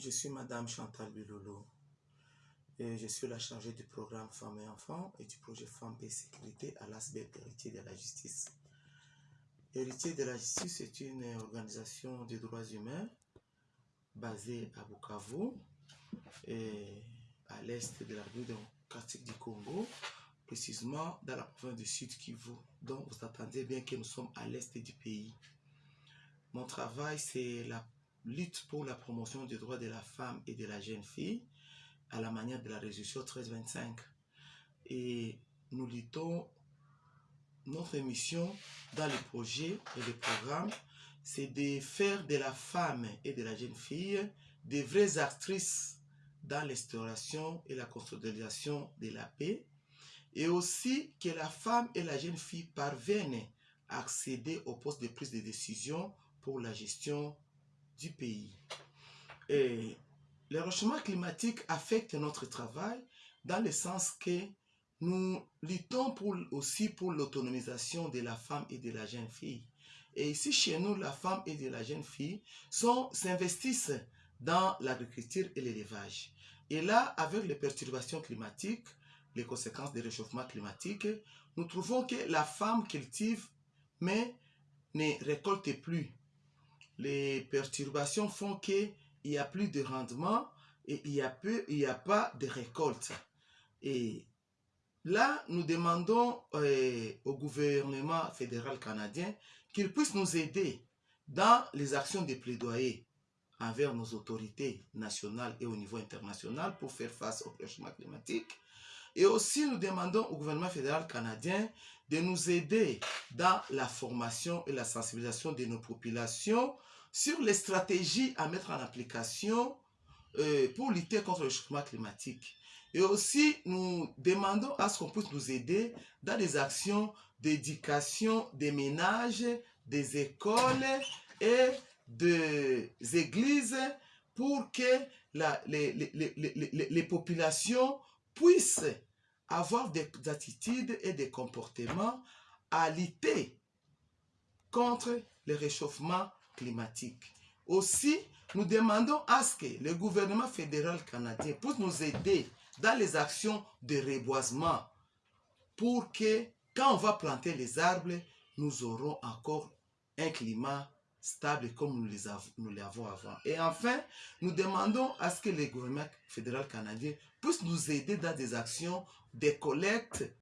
je suis Madame Chantal Bilolo et je suis la chargée du programme Femmes et Enfants et du projet Femmes et Sécurité à l'ASBEL Héritier de la Justice. Héritier de la Justice est une organisation des droits humains basée à Bukavu à l'est de la démocratique du Congo, précisément dans la province du Sud Kivu. Donc vous attendez bien que nous sommes à l'est du pays. Mon travail, c'est la lutte pour la promotion des droits de la femme et de la jeune fille à la manière de la résolution 1325. Et nous luttons, notre mission dans les projets et les programmes, c'est de faire de la femme et de la jeune fille des vraies actrices dans l'instauration et la consolidation de la paix, et aussi que la femme et la jeune fille parviennent à accéder au poste de prise de décision pour la gestion pays. Et le réchauffement climatique affecte notre travail dans le sens que nous luttons pour, aussi pour l'autonomisation de la femme et de la jeune fille. Et ici, chez nous, la femme et de la jeune fille s'investissent dans l'agriculture et l'élevage. Et là, avec les perturbations climatiques, les conséquences du réchauffement climatique, nous trouvons que la femme cultive, mais ne récolte plus les perturbations font qu'il n'y a plus de rendement et il n'y a, a pas de récolte. Et là, nous demandons euh, au gouvernement fédéral canadien qu'il puisse nous aider dans les actions de plaidoyer envers nos autorités nationales et au niveau international pour faire face au changement climatique. Et aussi, nous demandons au gouvernement fédéral canadien de nous aider dans la formation et la sensibilisation de nos populations sur les stratégies à mettre en application euh, pour lutter contre le changement climatique. Et aussi, nous demandons à ce qu'on puisse nous aider dans des actions d'éducation des ménages, des écoles et des églises pour que la, les, les, les, les, populations puissent avoir des attitudes et des comportements à lutter contre le réchauffement Aussi, nous demandons à ce que le gouvernement fédéral canadien puisse nous aider dans les actions de reboisement pour que quand on va planter les arbres, nous aurons encore un climat stable comme nous l'avons avant. Et enfin, nous demandons à ce que le gouvernement fédéral canadien puisse nous aider dans des actions de collecte